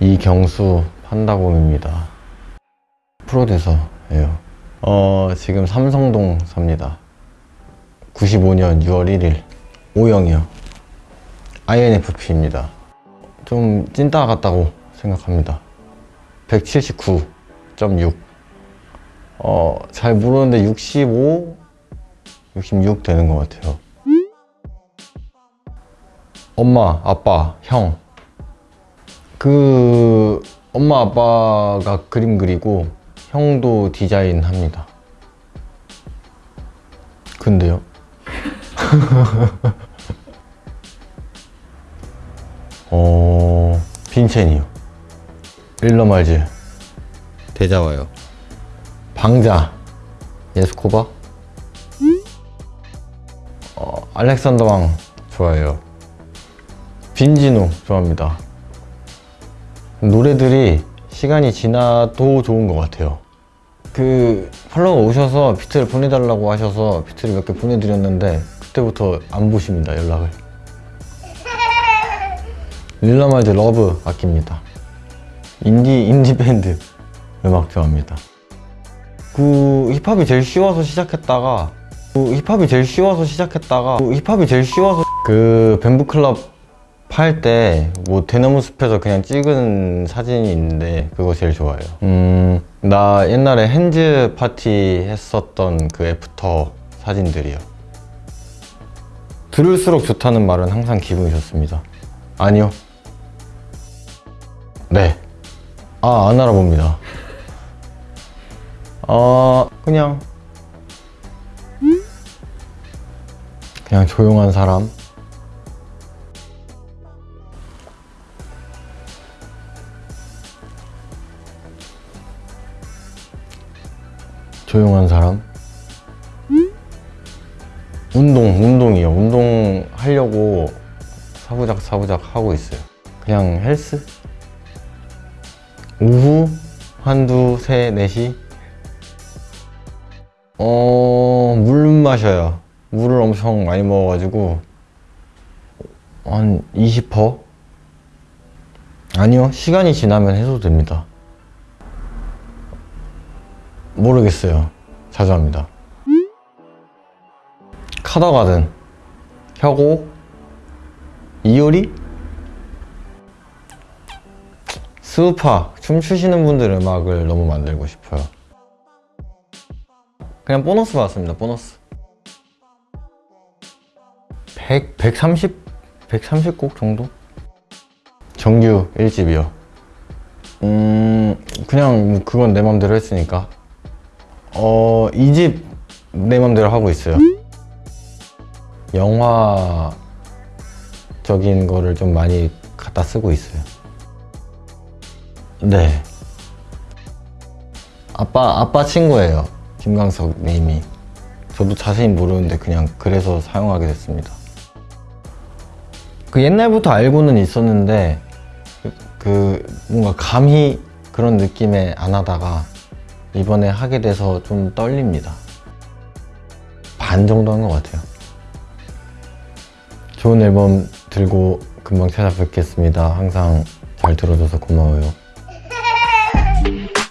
이경수 판다곰입니다. 프로듀서예요. 어, 지금 삼성동 삽니다. 95년 6월 1일 O형이요. INFP입니다. 좀 찐따 같다고 생각합니다. 179.6. 어, 잘 모르는데 65, 66 되는 것 같아요. 엄마, 아빠, 형. 그, 엄마, 아빠가 그림 그리고 형도 디자인 합니다. 근데요? 어, 빈첸이요. 일러말즈. 대자와요. 방자. 예스코바. 어, 알렉산더 왕 좋아해요. 빈지노 좋아합니다. 노래들이 시간이 지나도 좋은 것 같아요. 그 팔로워 오셔서 비트를 보내달라고 하셔서 비트를 몇 개 보내드렸는데 그때부터 안 보십니다 연락을. 릴러말즈 love 아낍니다. 인디 인디 밴드 음악 좋아합니다. 그 힙합이 제일 쉬워서 시작했다가 그 힙합이 제일 쉬워서 시작했다가 그 힙합이 제일 쉬워서 그 Bamboo 클럽 팔 때 뭐 대나무 숲에서 그냥 찍은 사진이 있는데 그거 제일 좋아해요. 음, 나 옛날에 핸즈 파티 했었던 그 after 사진들이요. 들을수록 좋다는 말은 항상 기분이 좋습니다. 아니요. 네. 아, 안 알아봅니다. 어, 그냥. 그냥 조용한 사람. 조용한 사람. 운동, 운동이요. 운동 하려고 사부작 사부작 하고 있어요. 그냥 헬스? 오후 한두 세, 네시 어, 물 마셔요. 물을 엄청 많이 먹어가지고 한 20퍼? 아니요. 시간이 지나면 해도 됩니다. 모르겠어요. 자주 합니다. 카더가든, 혁오, 이효리, 스우파, 춤추시는 분들 음악을 너무 만들고 싶어요. 그냥 보너스 받았습니다, 보너스. 100, 130, 130곡 정도? 정규 1집이요. 음, 그냥 뭐 그건 내 맘대로 했으니까. 어, 이 집 내 맘대로 하고 있어요. 영화적인 거를 좀 많이 갖다 쓰고 있어요. 네. 아빠, 아빠 친구예요. 김광석 님이. 저도 자세히 모르는데 그냥 그래서 사용하게 됐습니다. 그 옛날부터 알고는 있었는데 그, 그 뭔가 감히 그런 느낌에 안 하다가 이번에 하게 돼서 좀 떨립니다. 반 정도 한 것 같아요. 좋은 앨범 들고 금방 찾아뵙겠습니다. 항상 잘 들어줘서 고마워요.